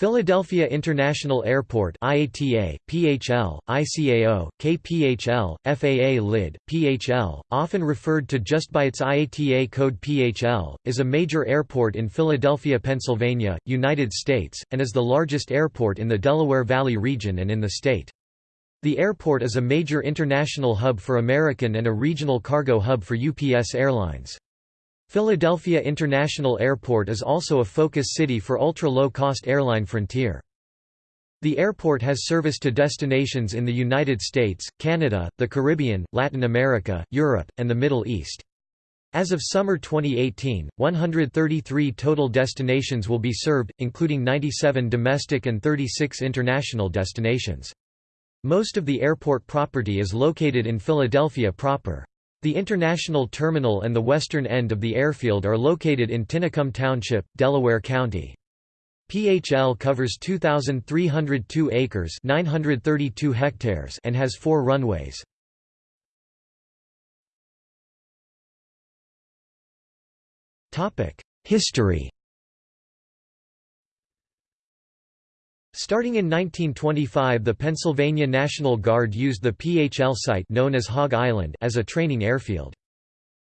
Philadelphia International Airport IATA, PHL, ICAO, KPHL, FAA LID, PHL, often referred to just by its IATA code PHL, is a major airport in Philadelphia, Pennsylvania, United States, and is the largest airport in the Delaware Valley region and in the state. The airport is a major international hub for American and a regional cargo hub for UPS Airlines. Philadelphia International Airport is also a focus city for ultra-low-cost airline Frontier. The airport has service to destinations in the United States, Canada, the Caribbean, Latin America, Europe, and the Middle East. As of summer 2018, 133 total destinations will be served, including 97 domestic and 36 international destinations. Most of the airport property is located in Philadelphia proper. The international terminal and the western end of the airfield are located in Tinicum Township, Delaware County. PHL covers 2,302 acres 932 hectares and has four runways. History Starting in 1925 the Pennsylvania National Guard used the PHL site known as Hog Island as a training airfield.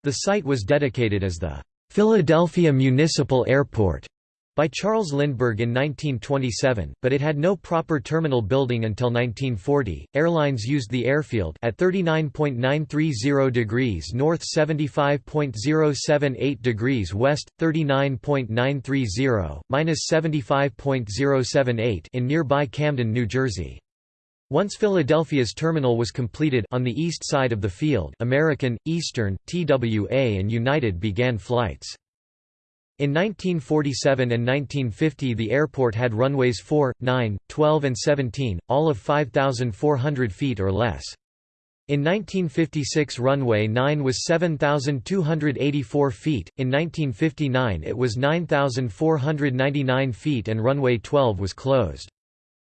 The site was dedicated as the Philadelphia Municipal Airport by Charles Lindbergh in 1927, but it had no proper terminal building until 1940. Airlines used the airfield at 39.930 degrees north, 75.078 degrees west, 39.930 minus 75.078 in nearby Camden, New Jersey. Once Philadelphia's terminal was completed on the east side of the field, American, Eastern, TWA and United began flights. In 1947 and 1950 the airport had runways 4, 9, 12 and 17, all of 5,400 feet or less. In 1956 runway 9 was 7,284 feet, in 1959 it was 9,499 feet and runway 12 was closed.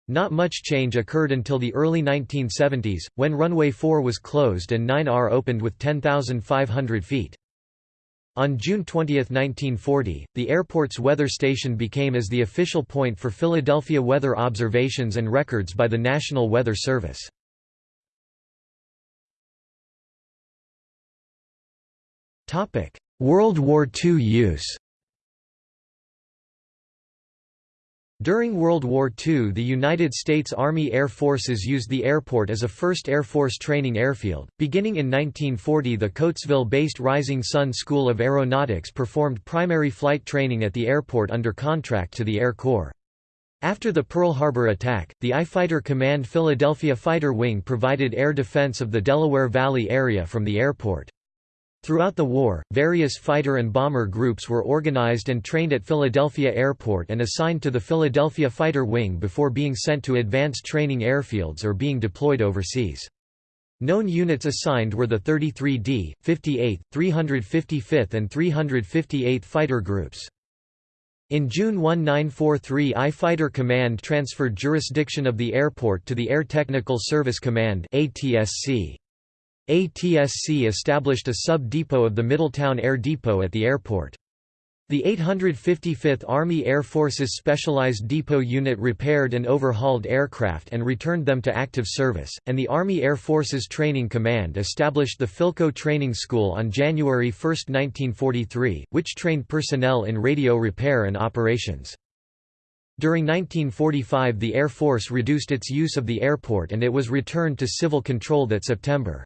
Not much change occurred until the early 1970s, when runway 4 was closed and 9R opened with 10,500 feet. On June 20, 1940, the airport's weather station became as the official point for Philadelphia weather observations and records by the National Weather Service. World War II use During World War II the United States Army Air Forces used the airport as a first Air Force training airfield. Beginning in 1940 the Coatesville-based Rising Sun School of Aeronautics performed primary flight training at the airport under contract to the Air Corps. After the Pearl Harbor attack, the I Fighter Command Philadelphia Fighter Wing provided air defense of the Delaware Valley area from the airport. Throughout the war, various fighter and bomber groups were organized and trained at Philadelphia Airport and assigned to the Philadelphia Fighter Wing before being sent to advanced training airfields or being deployed overseas. Known units assigned were the 33d, 58th, 355th and 358th Fighter Groups. In June 1943 I Fighter Command transferred jurisdiction of the airport to the Air Technical Service Command ATSC. ATSC established a sub-depot of the Middletown Air Depot at the airport. The 855th Army Air Force's Specialized Depot Unit repaired and overhauled aircraft and returned them to active service, and the Army Air Forces Training Command established the Philco Training School on January 1, 1943, which trained personnel in radio repair and operations. During 1945 the Air Force reduced its use of the airport and it was returned to civil control that September.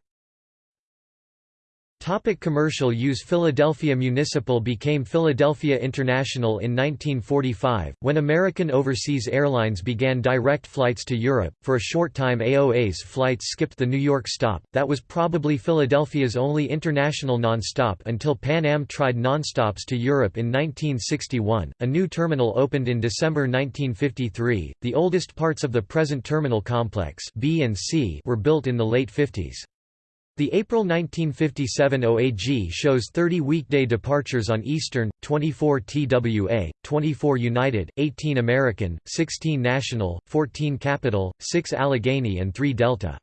Topic commercial use Philadelphia Municipal became Philadelphia International in 1945, when American Overseas Airlines began direct flights to Europe. For a short time AOA's flights skipped the New York stop, that was probably Philadelphia's only international nonstop until Pan Am tried nonstops to Europe in 1961. A new terminal opened in December 1953. The oldest parts of the present terminal complex B and C were built in the late 50s. The April 1957 OAG shows 30 weekday departures on Eastern, 24 TWA, 24 United, 18 American, 16 National, 14 Capital, 6 Allegheny and 3 Delta.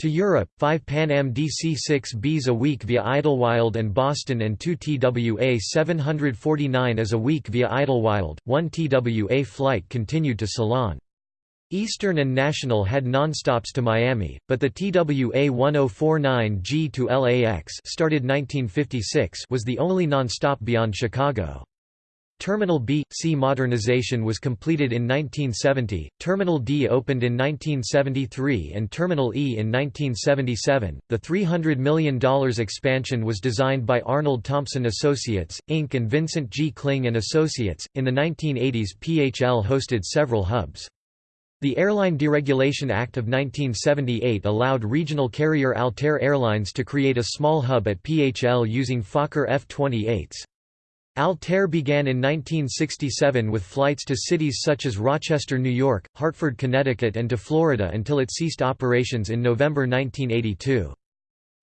To Europe, 5 Pan Am DC-6Bs a week via Idlewild and Boston and 2 TWA 749 as a week via Idlewild, 1 TWA flight continued to Ceylon. Eastern and National had nonstops to Miami, but the TWA 1049G to LAX started 1956 was the only nonstop beyond Chicago. Terminal B C modernization was completed in 1970, Terminal D opened in 1973 and Terminal E in 1977. The $300 million expansion was designed by Arnold Thompson Associates, Inc. and Vincent G. Kling and Associates. In the 1980s, PHL hosted several hubs. The Airline Deregulation Act of 1978 allowed regional carrier Altair Airlines to create a small hub at PHL using Fokker F-28s. Altair began in 1967 with flights to cities such as Rochester, New York, Hartford, Connecticut and to Florida until it ceased operations in November 1982.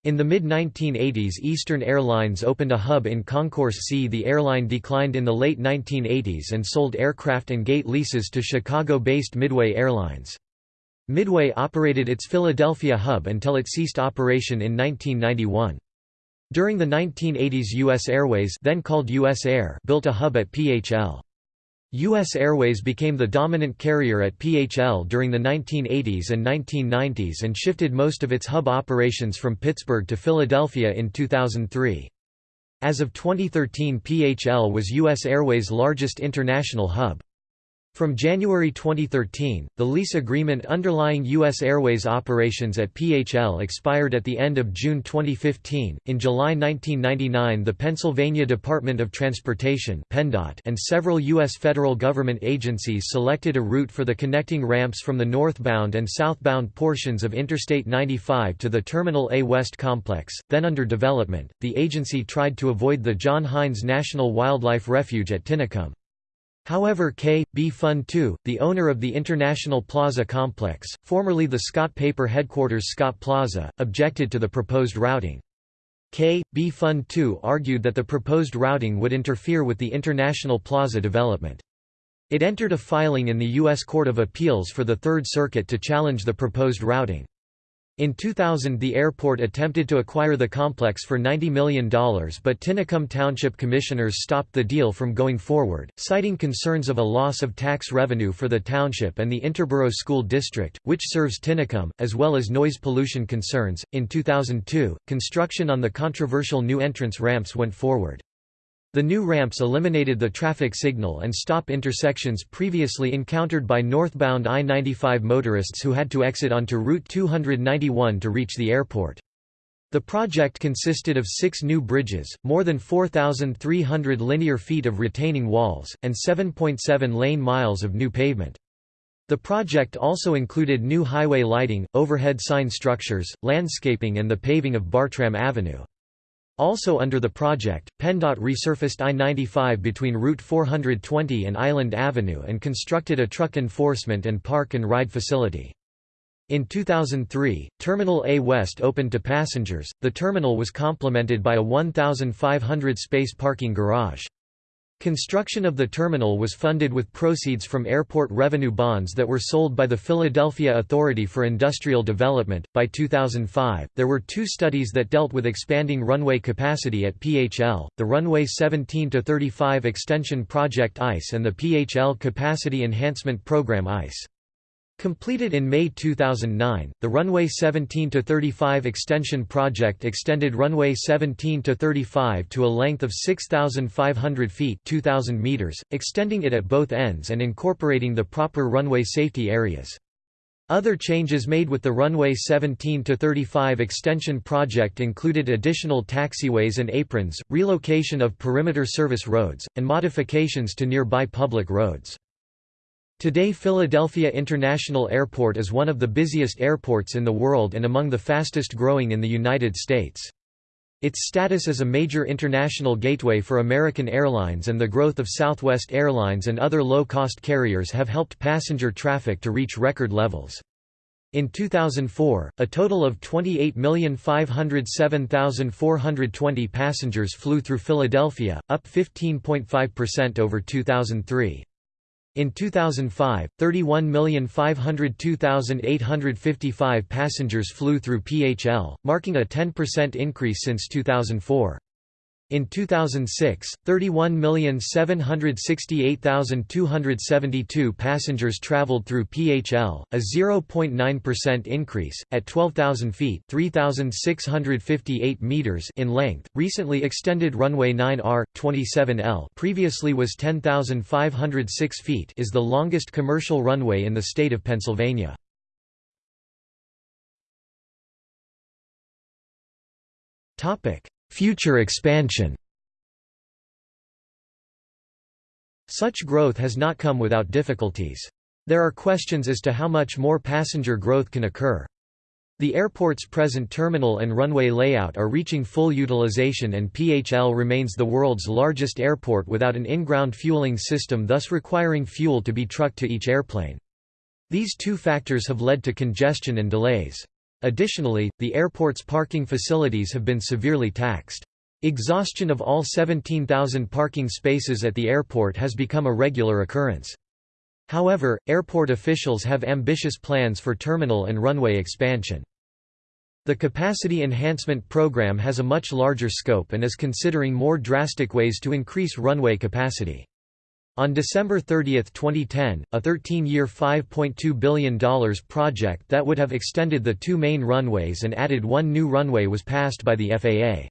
In the mid-1980s Eastern Airlines opened a hub in Concourse C. The airline declined in the late 1980s and sold aircraft and gate leases to Chicago-based Midway Airlines. Midway operated its Philadelphia hub until it ceased operation in 1991. During the 1980s U.S. Airways then called US Air built a hub at PHL. U.S. Airways became the dominant carrier at PHL during the 1980s and 1990s and shifted most of its hub operations from Pittsburgh to Philadelphia in 2003. As of 2013 PHL was U.S. Airways' largest international hub. From January 2013, the lease agreement underlying U.S. Airways operations at PHL expired at the end of June 2015. In July 1999, the Pennsylvania Department of Transportation (PennDOT) and several U.S. federal government agencies selected a route for the connecting ramps from the northbound and southbound portions of Interstate 95 to the Terminal A West complex, then under development. The agency tried to avoid the John Heinz National Wildlife Refuge at Tinicum. However K. B. Fund II, the owner of the International Plaza complex, formerly the Scott Paper headquarters Scott Plaza, objected to the proposed routing. K. B. Fund II argued that the proposed routing would interfere with the International Plaza development. It entered a filing in the U.S. Court of Appeals for the Third Circuit to challenge the proposed routing. In 2000 the airport attempted to acquire the complex for $90 million but Tinicum Township commissioners stopped the deal from going forward, citing concerns of a loss of tax revenue for the township and the Interborough School District, which serves Tinicum, as well as noise pollution concerns. In 2002, construction on the controversial new entrance ramps went forward. The new ramps eliminated the traffic signal and stop intersections previously encountered by northbound I-95 motorists who had to exit onto Route 291 to reach the airport. The project consisted of six new bridges, more than 4,300 linear feet of retaining walls, and 7.7 lane miles of new pavement. The project also included new highway lighting, overhead sign structures, landscaping and the paving of Bartram Avenue. Also under the project, PennDOT resurfaced I-95 between Route 420 and Island Avenue and constructed a truck enforcement and park and ride facility. In 2003, Terminal A West opened to passengers. The terminal was complemented by a 1,500 space parking garage. Construction of the terminal was funded with proceeds from airport revenue bonds that were sold by the Philadelphia Authority for Industrial Development. By 2005, there were two studies that dealt with expanding runway capacity at PHL the Runway 17 35 Extension Project ICE and the PHL Capacity Enhancement Program ICE. Completed in May 2009, the Runway 17-35 extension project extended Runway 17-35 to a length of 6,500 feet 2,000 meters, extending it at both ends and incorporating the proper runway safety areas. Other changes made with the Runway 17-35 extension project included additional taxiways and aprons, relocation of perimeter service roads, and modifications to nearby public roads. Today Philadelphia International Airport is one of the busiest airports in the world and among the fastest growing in the United States. Its status as a major international gateway for American Airlines and the growth of Southwest Airlines and other low-cost carriers have helped passenger traffic to reach record levels. In 2004, a total of 28,507,420 passengers flew through Philadelphia, up 15.5% over 2003. In 2005, 31,502,855 passengers flew through PHL, marking a 10% increase since 2004. In 2006, 31,768,272 passengers traveled through PHL, a 0.9% increase, at 12,000 feet (3,658 meters) in length. Recently extended runway 9R 27L, previously was 10,506 feet, is the longest commercial runway in the state of Pennsylvania. Topic: Future expansion Such growth has not come without difficulties. There are questions as to how much more passenger growth can occur. The airport's present terminal and runway layout are reaching full utilization and PHL remains the world's largest airport without an in-ground fueling system thus requiring fuel to be trucked to each airplane. These two factors have led to congestion and delays. Additionally, the airport's parking facilities have been severely taxed. Exhaustion of all 17,000 parking spaces at the airport has become a regular occurrence. However, airport officials have ambitious plans for terminal and runway expansion. The Capacity Enhancement Program has a much larger scope and is considering more drastic ways to increase runway capacity. On December 30, 2010, a 13-year $5.2 billion project that would have extended the two main runways and added one new runway was passed by the FAA.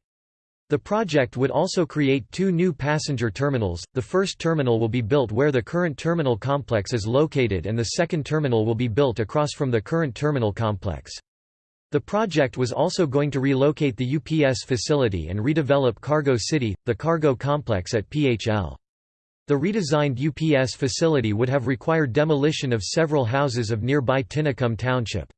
The project would also create two new passenger terminals, the first terminal will be built where the current terminal complex is located and the second terminal will be built across from the current terminal complex. The project was also going to relocate the UPS facility and redevelop Cargo City, the cargo complex at PHL. The redesigned UPS facility would have required demolition of several houses of nearby Tinicum Township.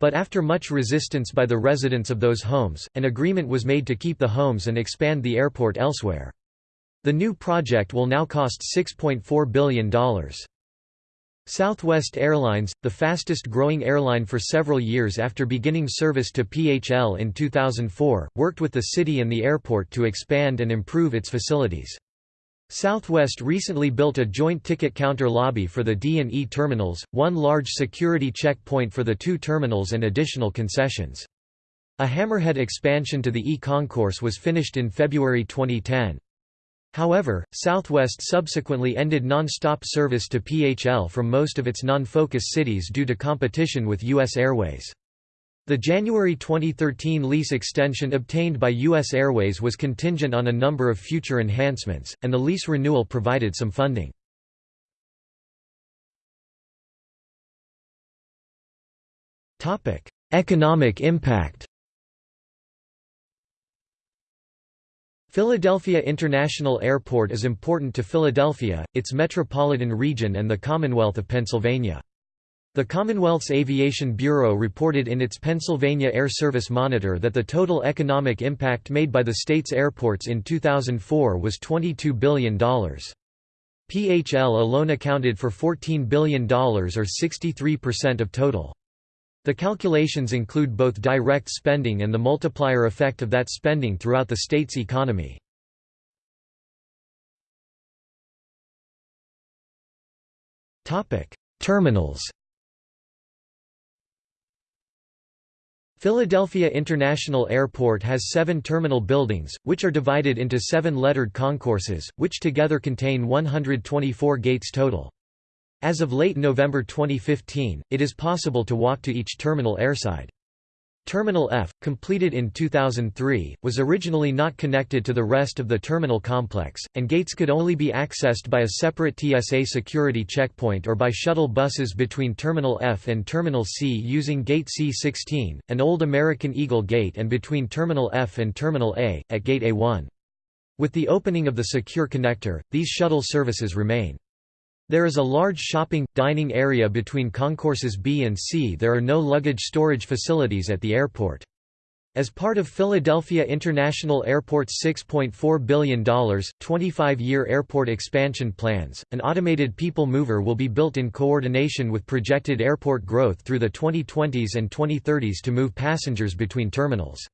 But after much resistance by the residents of those homes, an agreement was made to keep the homes and expand the airport elsewhere. The new project will now cost $6.4 billion. Southwest Airlines, the fastest growing airline for several years after beginning service to PHL in 2004, worked with the city and the airport to expand and improve its facilities. Southwest recently built a joint ticket counter lobby for the D&E terminals, one large security checkpoint for the two terminals and additional concessions. A Hammerhead expansion to the E-concourse was finished in February 2010. However, Southwest subsequently ended non-stop service to PHL from most of its non-focus cities due to competition with U.S. Airways. The January 2013 lease extension obtained by U.S. Airways was contingent on a number of future enhancements, and the lease renewal provided some funding. Economic impact Philadelphia International Airport is important to Philadelphia, its metropolitan region and the Commonwealth of Pennsylvania. The Commonwealth's Aviation Bureau reported in its Pennsylvania Air Service Monitor that the total economic impact made by the state's airports in 2004 was $22 billion. PHL alone accounted for $14 billion or 63% of total. The calculations include both direct spending and the multiplier effect of that spending throughout the state's economy. Terminals Philadelphia International Airport has seven terminal buildings, which are divided into seven lettered concourses, which together contain 124 gates total. As of late November 2015, it is possible to walk to each terminal airside. Terminal F, completed in 2003, was originally not connected to the rest of the terminal complex, and gates could only be accessed by a separate TSA security checkpoint or by shuttle buses between Terminal F and Terminal C using Gate C16, an old American Eagle gate and between Terminal F and Terminal A, at Gate A1. With the opening of the secure connector, these shuttle services remain. There is a large shopping, dining area between concourses B and C. There are no luggage storage facilities at the airport. As part of Philadelphia International Airport's $6.4 billion, 25-year airport expansion plans, an automated people mover will be built in coordination with projected airport growth through the 2020s and 2030s to move passengers between terminals.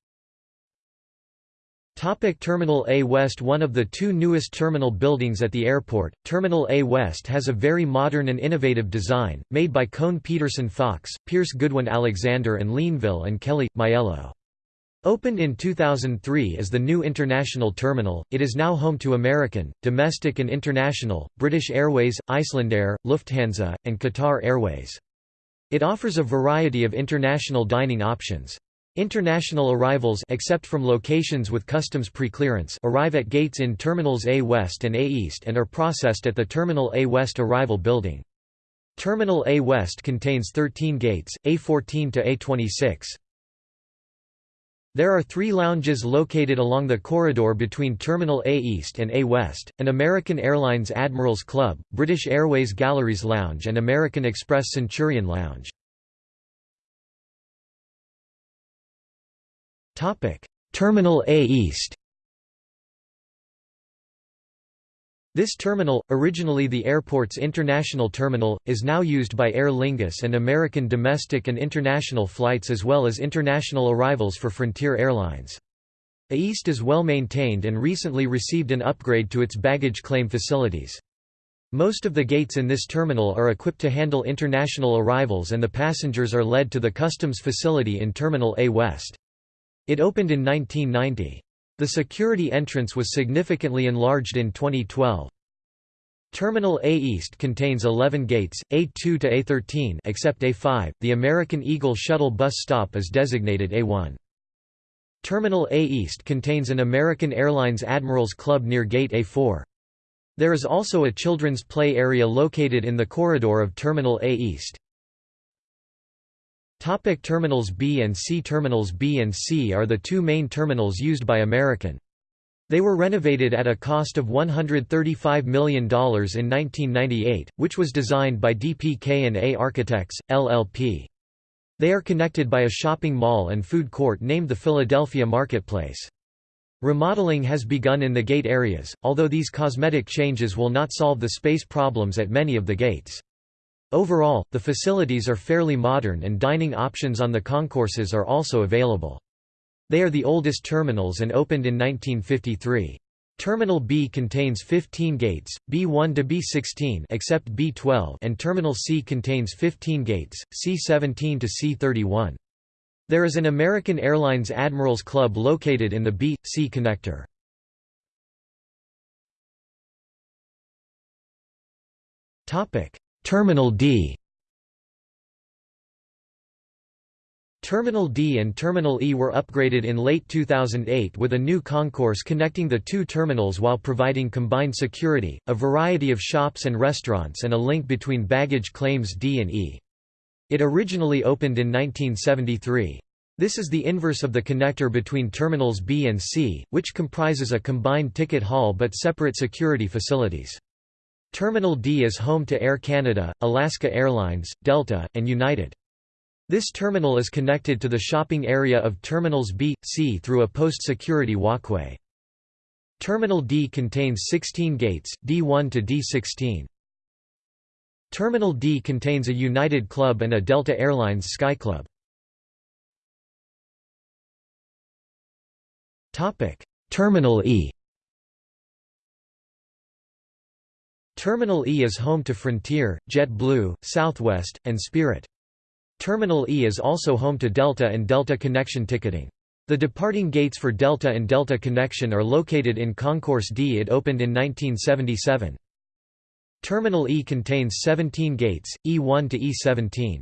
Topic Terminal A West One of the two newest terminal buildings at the airport, Terminal A West has a very modern and innovative design, made by Kohn Pedersen Fox, Pierce Goodwin Alexander and Linville and Kelly, Maiello. Opened in 2003 as the new international terminal, it is now home to American, domestic and international, British Airways, Icelandair, Lufthansa, and Qatar Airways. It offers a variety of international dining options. International arrivals except from locations with customs preclearance arrive at gates in Terminals A West and A East and are processed at the Terminal A West arrival building. Terminal A West contains 13 gates, A14 to A26. There are three lounges located along the corridor between Terminal A East and A West, an American Airlines Admirals Club, British Airways Galleries Lounge and American Express Centurion Lounge. Terminal A East This terminal, originally the airport's international terminal, is now used by Aer Lingus and American domestic and international flights as well as international arrivals for Frontier Airlines. A East is well maintained and recently received an upgrade to its baggage claim facilities. Most of the gates in this terminal are equipped to handle international arrivals and the passengers are led to the customs facility in Terminal A West. It opened in 1990. The security entrance was significantly enlarged in 2012. Terminal A East contains 11 gates, A2 to A13 except A5. The American Eagle shuttle bus stop is designated A1. Terminal A East contains an American Airlines Admirals Club near Gate A4. There is also a children's play area located in the corridor of Terminal A East. Topic terminals B and C Terminals B and C are the two main terminals used by American. They were renovated at a cost of $135 million in 1998, which was designed by DPK&A Architects, LLP. They are connected by a shopping mall and food court named the Philadelphia Marketplace. Remodeling has begun in the gate areas, although these cosmetic changes will not solve the space problems at many of the gates. Overall, the facilities are fairly modern and dining options on the concourses are also available. They are the oldest terminals and opened in 1953. Terminal B contains 15 gates, B1 to B16 except B12 and Terminal C contains 15 gates, C17 to C31. There is an American Airlines Admirals Club located in the B-C connector. Terminal D Terminal D and Terminal E were upgraded in late 2008 with a new concourse connecting the two terminals while providing combined security, a variety of shops and restaurants and a link between baggage claims D and E. It originally opened in 1973. This is the inverse of the connector between terminals B and C, which comprises a combined ticket hall but separate security facilities. Terminal D is home to Air Canada, Alaska Airlines, Delta, and United. This terminal is connected to the shopping area of Terminals B, C through a post-security walkway. Terminal D contains 16 gates, D1 to D16. Terminal D contains a United Club and a Delta Airlines Sky Club. Terminal E Terminal E is home to Frontier, JetBlue, Southwest, and Spirit. Terminal E is also home to Delta and Delta Connection ticketing. The departing gates for Delta and Delta Connection are located in Concourse D. It opened in 1977. Terminal E contains 17 gates, E1 to E17.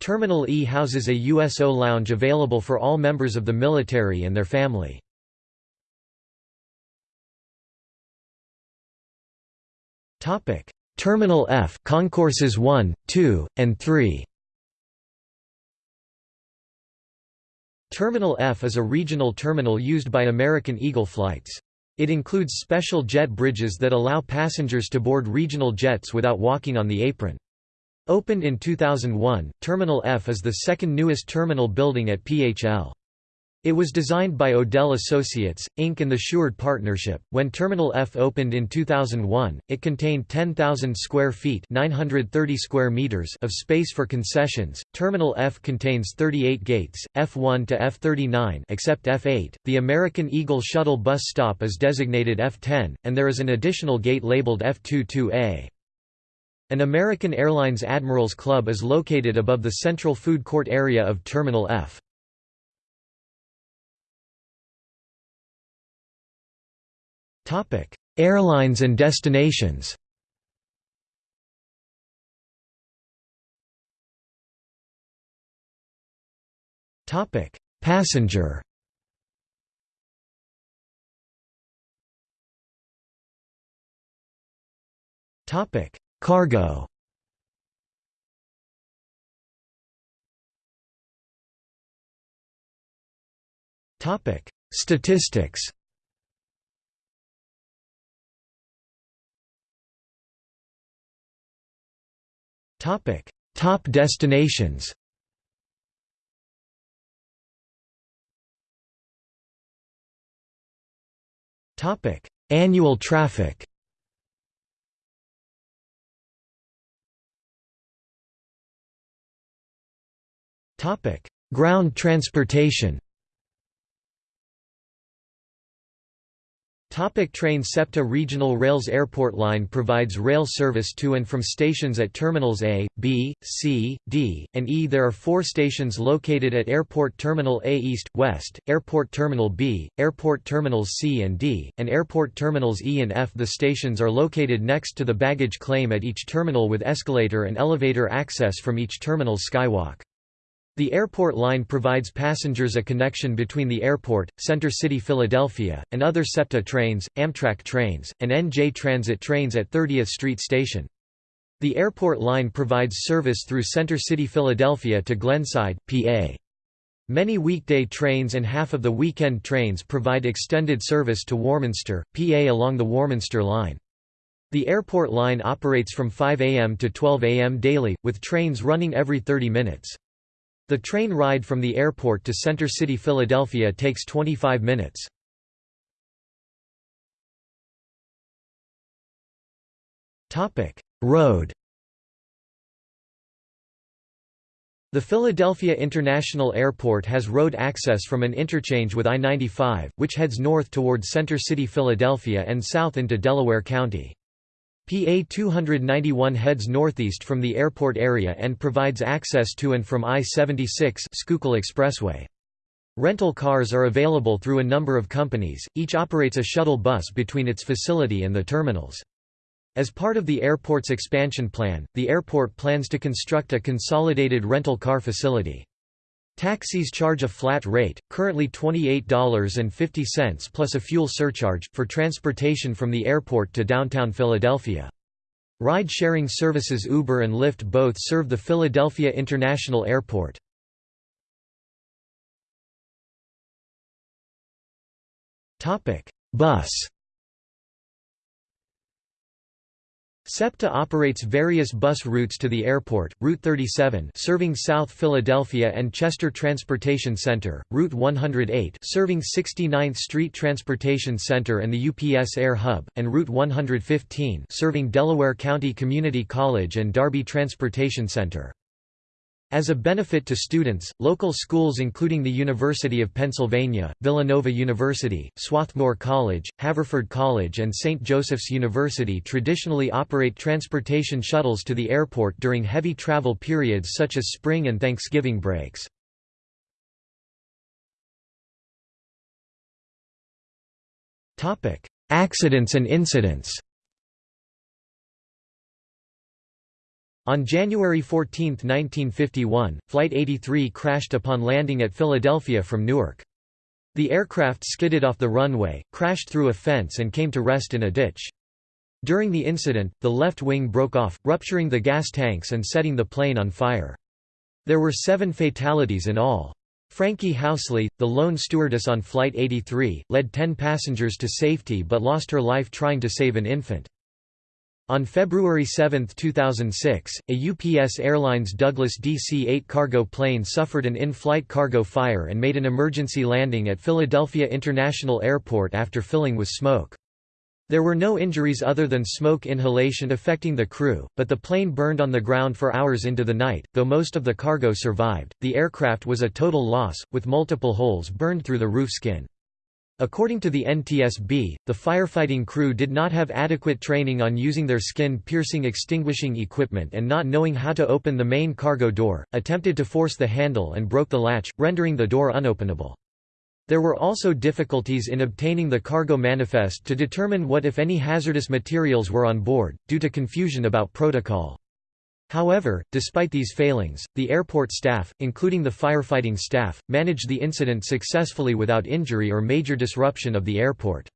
Terminal E houses a USO lounge available for all members of the military and their family. Terminal F concourses 1, 2, and 3 Terminal F is a regional terminal used by American Eagle flights. It includes special jet bridges that allow passengers to board regional jets without walking on the apron. Opened in 2001, Terminal F is the second newest terminal building at PHL. It was designed by Odell Associates, Inc. and the Sheward Partnership. When Terminal F opened in 2001, it contained 10,000 square feet (930 square meters) of space for concessions. Terminal F contains 38 gates, F1 to F39 except F8. The American Eagle shuttle bus stop is designated F10, and there is an additional gate labeled F22A. An American Airlines Admirals Club is located above the central food court area of Terminal F. Topic: Airlines and destinations. Topic: Passenger. Topic: Cargo. Topic: Statistics. Topic: Top destinations. Topic: Annual traffic. Topic: Ground transportation. Topic train SEPTA Regional Rails Airport Line provides rail service to and from stations at Terminals A, B, C, D, and E. There are four stations located at Airport Terminal A East, West, Airport Terminal B, Airport Terminals C and D, and Airport Terminals E and F. The stations are located next to the baggage claim at each terminal with escalator and elevator access from each terminal's skywalk. The airport line provides passengers a connection between the airport, Center City Philadelphia, and other SEPTA trains, Amtrak trains, and NJ Transit trains at 30th Street Station. The airport line provides service through Center City Philadelphia to Glenside, PA. Many weekday trains and half of the weekend trains provide extended service to Warminster, PA along the Warminster line. The airport line operates from 5 a.m. to 12 a.m. daily, with trains running every 30 minutes. The train ride from the airport to Center City Philadelphia takes 25 minutes. Road The Philadelphia International Airport has road access from an interchange with I-95, which heads north toward Center City Philadelphia and south into Delaware County. PA 291 heads northeast from the airport area and provides access to and from I-76 Schuylkill Expressway. Rental cars are available through a number of companies, each operates a shuttle bus between its facility and the terminals. As part of the airport's expansion plan, the airport plans to construct a consolidated rental car facility. Taxis charge a flat rate, currently $28.50 plus a fuel surcharge, for transportation from the airport to downtown Philadelphia. Ride-sharing services Uber and Lyft both serve the Philadelphia International Airport. Bus SEPTA operates various bus routes to the airport, Route 37 serving South Philadelphia and Chester Transportation Center, Route 108 serving 69th Street Transportation Center and the UPS Air Hub, and Route 115 serving Delaware County Community College and Darby Transportation Center. As a benefit to students, local schools including the University of Pennsylvania, Villanova University, Swarthmore College, Haverford College and St. Joseph's University traditionally operate transportation shuttles to the airport during heavy travel periods such as spring and Thanksgiving breaks. Accidents and incidents On January 14, 1951, Flight 83 crashed upon landing at Philadelphia from Newark. The aircraft skidded off the runway, crashed through a fence and came to rest in a ditch. During the incident, the left wing broke off, rupturing the gas tanks and setting the plane on fire. There were seven fatalities in all. Frankie Housley, the lone stewardess on Flight 83, led ten passengers to safety but lost her life trying to save an infant. On February 7, 2006, a UPS Airlines Douglas DC-8 cargo plane suffered an in-flight cargo fire and made an emergency landing at Philadelphia International Airport after filling with smoke. There were no injuries other than smoke inhalation affecting the crew, but the plane burned on the ground for hours into the night, though most of the cargo survived. The aircraft was a total loss, with multiple holes burned through the roof skin. According to the NTSB, the firefighting crew did not have adequate training on using their skin-piercing extinguishing equipment and not knowing how to open the main cargo door, attempted to force the handle and broke the latch, rendering the door unopenable. There were also difficulties in obtaining the cargo manifest to determine what if any hazardous materials were on board, due to confusion about protocol. However, despite these failings, the airport staff, including the firefighting staff, managed the incident successfully without injury or major disruption of the airport.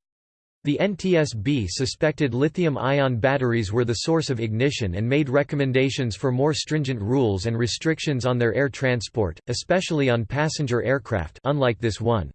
The NTSB suspected lithium-ion batteries were the source of ignition and made recommendations for more stringent rules and restrictions on their air transport, especially on passenger aircraft unlike this one.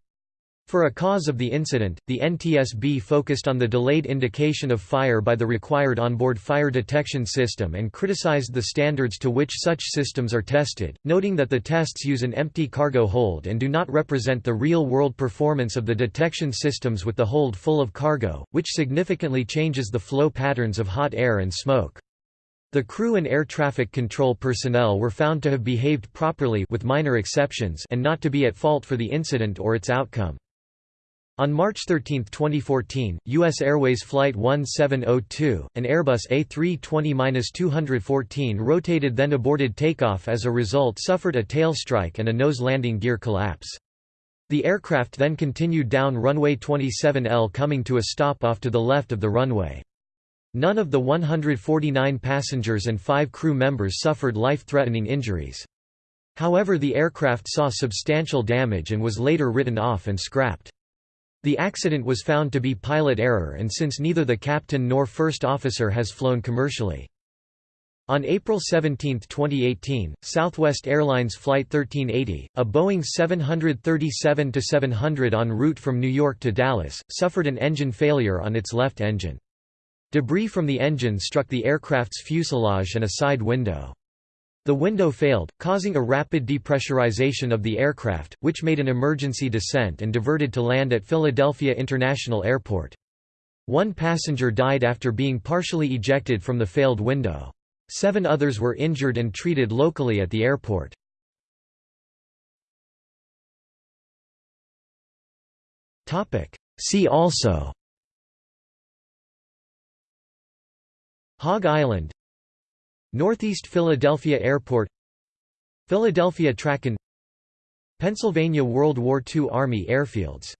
For a cause of the incident, the NTSB focused on the delayed indication of fire by the required onboard fire detection system and criticized the standards to which such systems are tested, noting that the tests use an empty cargo hold and do not represent the real-world performance of the detection systems with the hold full of cargo, which significantly changes the flow patterns of hot air and smoke. The crew and air traffic control personnel were found to have behaved properly with minor exceptions and not to be at fault for the incident or its outcome. On March 13, 2014, U.S. Airways Flight 1702, an Airbus A320-214 rotated then aborted takeoff as a result suffered a tail strike and a nose landing gear collapse. The aircraft then continued down runway 27L coming to a stop off to the left of the runway. None of the 149 passengers and five crew members suffered life-threatening injuries. However the aircraft saw substantial damage and was later written off and scrapped. The accident was found to be pilot error and since neither the captain nor first officer has flown commercially. On April 17, 2018, Southwest Airlines Flight 1380, a Boeing 737-700 en route from New York to Dallas, suffered an engine failure on its left engine. Debris from the engine struck the aircraft's fuselage and a side window. The window failed, causing a rapid depressurization of the aircraft, which made an emergency descent and diverted to land at Philadelphia International Airport. One passenger died after being partially ejected from the failed window. Seven others were injured and treated locally at the airport. See also Hog Island Northeast Philadelphia Airport Philadelphia TRACON Pennsylvania World War II Army airfields